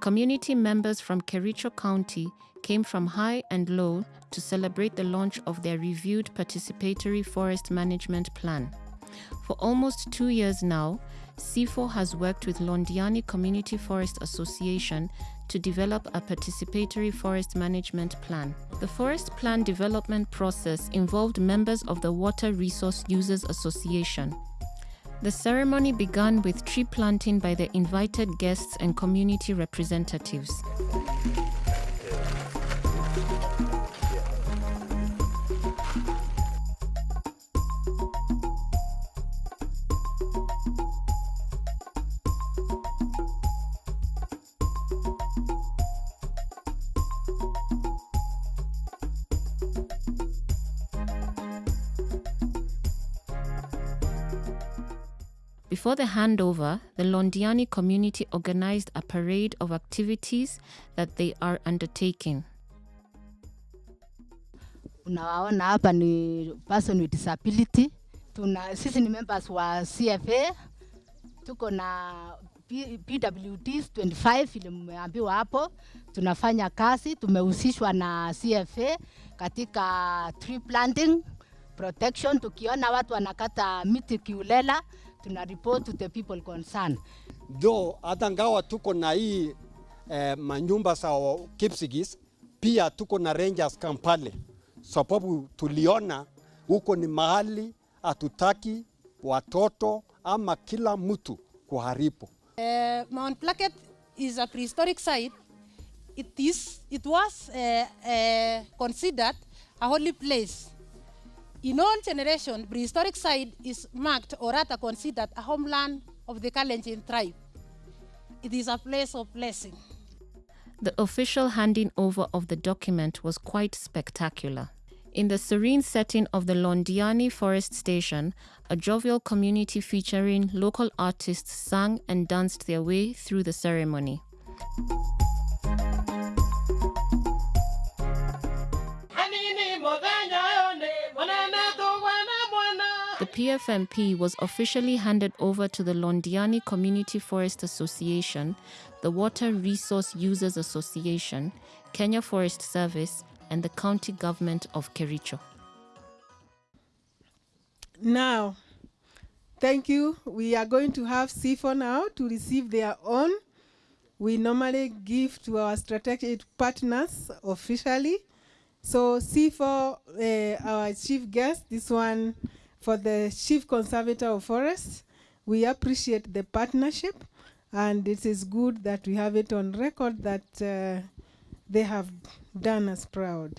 Community members from Kericho County came from high and low to celebrate the launch of their reviewed participatory forest management plan. For almost two years now, CIFO has worked with Londiani Community Forest Association to develop a participatory forest management plan. The forest plan development process involved members of the Water Resource Users Association. The ceremony began with tree planting by the invited guests and community representatives. Before the handover, the Londiani community organized a parade of activities that they are undertaking. Unawaona hapa ni person with disability. Tuna, sisi ni members wa CFA, tuko na PWDs 25 vile mmeambiwa hapo. Tunafanya kazi, tumehusishwa na CFA katika tree planting protection. Tukiona watu wanakata miti kiulela, tuna report to the people concerned. though hata ngawa tuko na hii eh, manyumba za Kipsigis, pia tuko na Rangers camp pale, sababu tuliona huko ni mahali hatutaki watoto ama kila mtu kuharibu. Uh, Mount Placket is a prehistoric site. It is. It was uh, uh, considered a holy place. In all generation, prehistoric site is marked or rather considered a homeland of the Kalenjin tribe. It is a place of blessing. The official handing over of the document was quite spectacular. In the serene setting of the Londiani Forest Station, a jovial community featuring local artists sang and danced their way through the ceremony. PFMP was officially handed over to the Londiani Community Forest Association, the Water Resource Users Association, Kenya Forest Service, and the county government of Kericho. Now, thank you. We are going to have CIFO now to receive their own. We normally give to our strategic partners officially. So CIFO, uh, our chief guest, this one for the chief conservator of forests. We appreciate the partnership and it is good that we have it on record that uh, they have done us proud.